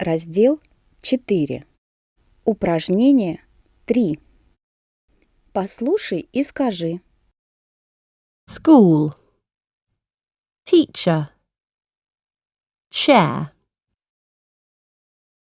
Раздел 4. Упражнение 3. Послушай и скажи. School. Teacher. Chair.